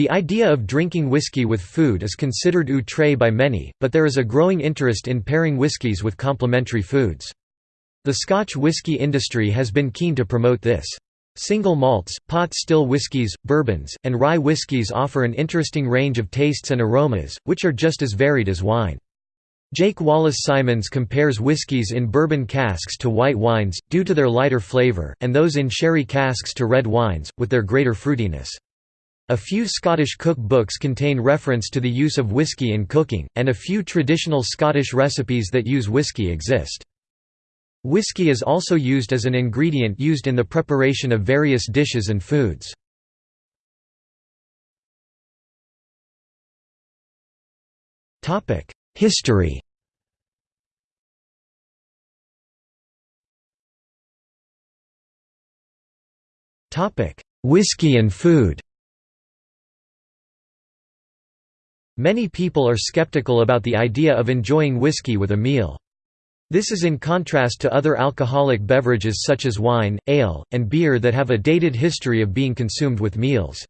The idea of drinking whiskey with food is considered outre by many, but there is a growing interest in pairing whiskies with complementary foods. The Scotch whisky industry has been keen to promote this. Single malts, pot still whiskies, bourbons, and rye whiskies offer an interesting range of tastes and aromas, which are just as varied as wine. Jake Wallace Simons compares whiskies in bourbon casks to white wines, due to their lighter flavor, and those in sherry casks to red wines, with their greater fruitiness. A few Scottish cook books contain reference to the use of whisky in cooking, and a few traditional Scottish recipes that use whisky exist. Whisky is also used as an ingredient used in the preparation of various dishes and foods. History Whisky and food Many people are skeptical about the idea of enjoying whiskey with a meal. This is in contrast to other alcoholic beverages such as wine, ale, and beer that have a dated history of being consumed with meals.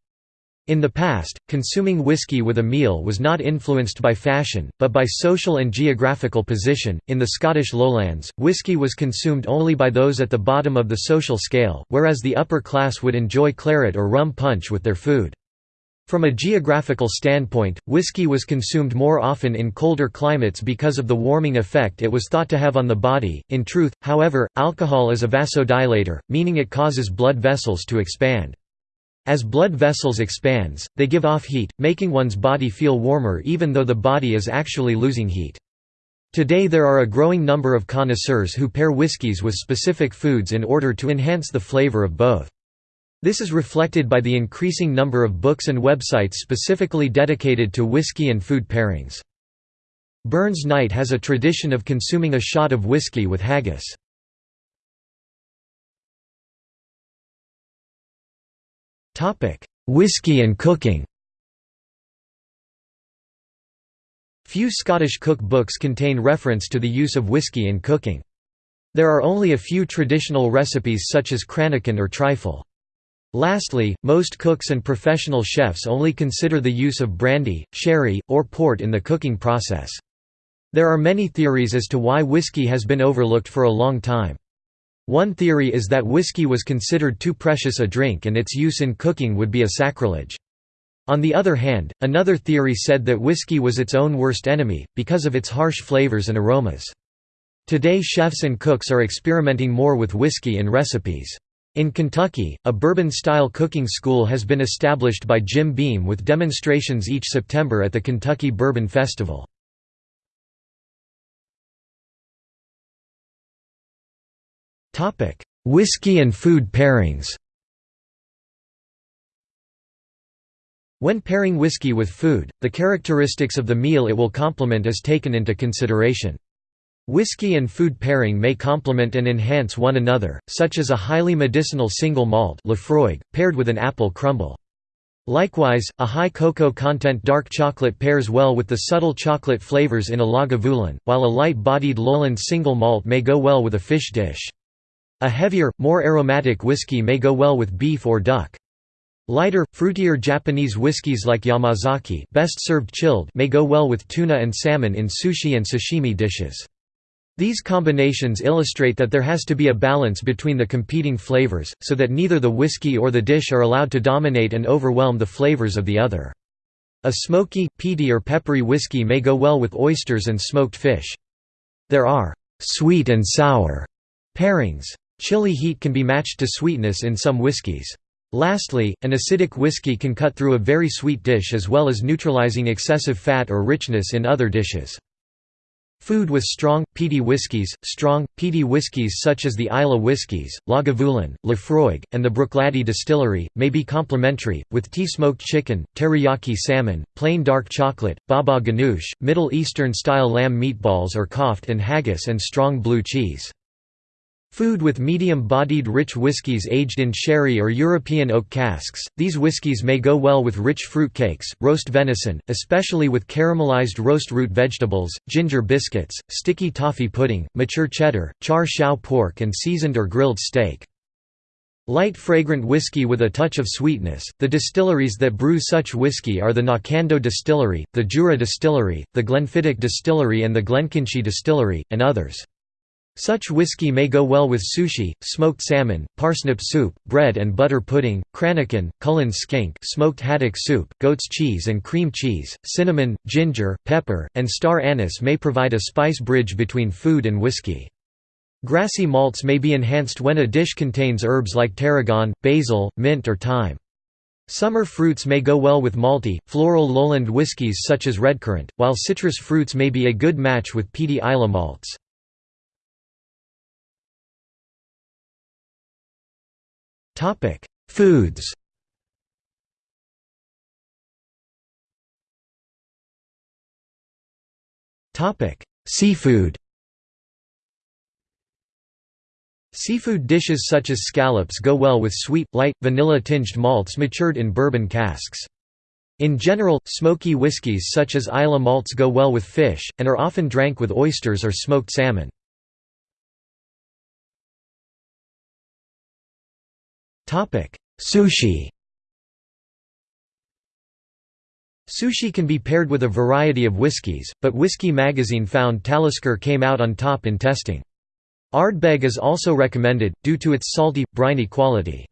In the past, consuming whiskey with a meal was not influenced by fashion, but by social and geographical position. In the Scottish lowlands, whiskey was consumed only by those at the bottom of the social scale, whereas the upper class would enjoy claret or rum punch with their food. From a geographical standpoint, whiskey was consumed more often in colder climates because of the warming effect it was thought to have on the body. In truth, however, alcohol is a vasodilator, meaning it causes blood vessels to expand. As blood vessels expands, they give off heat, making one's body feel warmer even though the body is actually losing heat. Today there are a growing number of connoisseurs who pair whiskies with specific foods in order to enhance the flavor of both. This is reflected by the increasing number of books and websites specifically dedicated to whiskey and food pairings. Burns Night has a tradition of consuming a shot of whiskey with haggis. Whiskey and cooking Few Scottish cook books contain reference to the use of whiskey in cooking. There are only a few traditional recipes such as cranachan or trifle. Lastly, most cooks and professional chefs only consider the use of brandy, sherry, or port in the cooking process. There are many theories as to why whiskey has been overlooked for a long time. One theory is that whiskey was considered too precious a drink and its use in cooking would be a sacrilege. On the other hand, another theory said that whiskey was its own worst enemy, because of its harsh flavors and aromas. Today chefs and cooks are experimenting more with whiskey in recipes. In Kentucky, a bourbon-style cooking school has been established by Jim Beam with demonstrations each September at the Kentucky Bourbon Festival. Whiskey and food pairings When pairing whiskey with food, the characteristics of the meal it will complement is taken into consideration. Whiskey and food pairing may complement and enhance one another, such as a highly medicinal single malt Laphroaig, paired with an apple crumble. Likewise, a high cocoa content dark chocolate pairs well with the subtle chocolate flavors in a Lagavulin, while a light-bodied Lowland single malt may go well with a fish dish. A heavier, more aromatic whiskey may go well with beef or duck. Lighter, fruitier Japanese whiskies like Yamazaki best served chilled may go well with tuna and salmon in sushi and sashimi dishes. These combinations illustrate that there has to be a balance between the competing flavors, so that neither the whiskey or the dish are allowed to dominate and overwhelm the flavors of the other. A smoky, peaty or peppery whiskey may go well with oysters and smoked fish. There are «sweet and sour» pairings. Chili heat can be matched to sweetness in some whiskies. Lastly, an acidic whiskey can cut through a very sweet dish as well as neutralizing excessive fat or richness in other dishes. Food with strong, peaty whiskies, strong, peaty whiskies such as the Islay whiskies, Lagavulin, Laphroaig, and the Bruichladdich distillery, may be complementary, with tea smoked chicken, teriyaki salmon, plain dark chocolate, baba ganoush, Middle Eastern-style lamb meatballs or koft and haggis and strong blue cheese. Food with medium-bodied rich whiskies aged in sherry or European oak casks, these whiskies may go well with rich fruit cakes, roast venison, especially with caramelized roast root vegetables, ginger biscuits, sticky toffee pudding, mature cheddar, char siu pork and seasoned or grilled steak. Light fragrant whiskey with a touch of sweetness. The distilleries that brew such whiskey are the Knockando Distillery, the Jura Distillery, the Glenfiddich Distillery and the Glenkinchie Distillery, and others. Such whiskey may go well with sushi, smoked salmon, parsnip soup, bread and butter pudding, cranachan, Cullen skink, smoked haddock soup, goat's cheese and cream cheese, cinnamon, ginger, pepper, and star anise may provide a spice bridge between food and whiskey. Grassy malts may be enhanced when a dish contains herbs like tarragon, basil, mint or thyme. Summer fruits may go well with malty, floral lowland whiskies such as redcurrant, while citrus fruits may be a good match with peaty Islay malts. Foods Topic: Seafood Seafood dishes such as scallops go well with sweet, light, vanilla-tinged malts matured in bourbon casks. In general, smoky whiskies such as Islay malts go well with fish, and are often drank with oysters or smoked salmon. Sushi Sushi can be paired with a variety of whiskies, but Whisky Magazine found Talisker came out on top in testing. Ardbeg is also recommended, due to its salty, briny quality.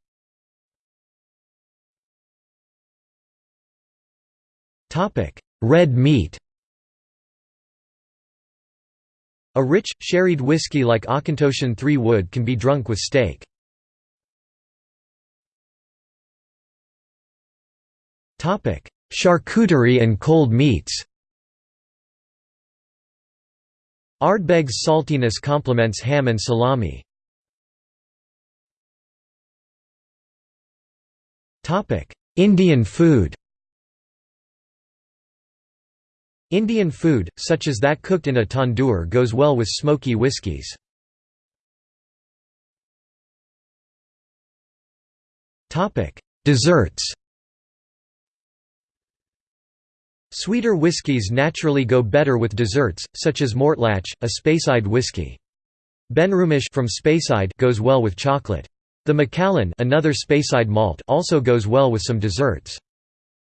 Red meat A rich, sherried whiskey like Auchentoshan Three Wood can be drunk with steak. Charcuterie and cold meats. Ardbeg's saltiness complements ham and salami. Indian food. Indian food, such as that cooked in a tandoor goes well with smoky whiskies. Desserts Sweeter whiskies naturally go better with desserts, such as Mortlach, a Speyside whiskey. Benromach from Speyside goes well with chocolate. The Macallan another Speyside malt also goes well with some desserts.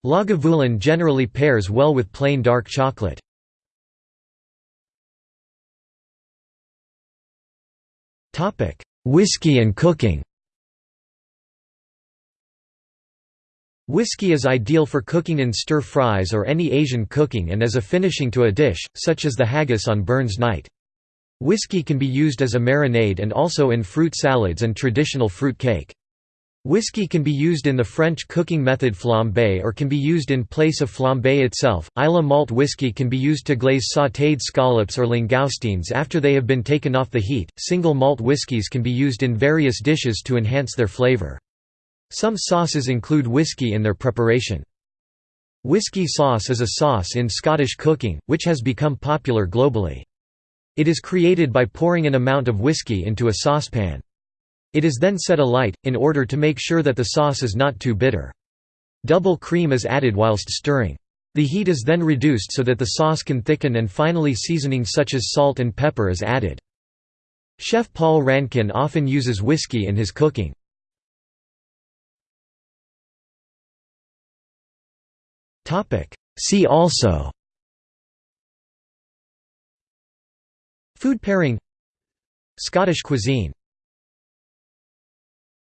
Lagavulin generally pairs well with plain dark chocolate. Whiskey and cooking Whiskey is ideal for cooking in stir-fries or any Asian cooking and as a finishing to a dish, such as the haggis on Burns Night. Whiskey can be used as a marinade and also in fruit salads and traditional fruit cake. Whiskey can be used in the French cooking method flambé or can be used in place of flambé itself. Islay malt whiskey can be used to glaze sautéed scallops or langoustines after they have been taken off the heat. Single malt whiskies can be used in various dishes to enhance their flavor. Some sauces include whiskey in their preparation. Whiskey sauce is a sauce in Scottish cooking, which has become popular globally. It is created by pouring an amount of whiskey into a saucepan. It is then set alight, in order to make sure that the sauce is not too bitter. Double cream is added whilst stirring. The heat is then reduced so that the sauce can thicken and finally seasoning such as salt and pepper is added. Chef Paul Rankin often uses whiskey in his cooking. See also. Food pairing. Scottish cuisine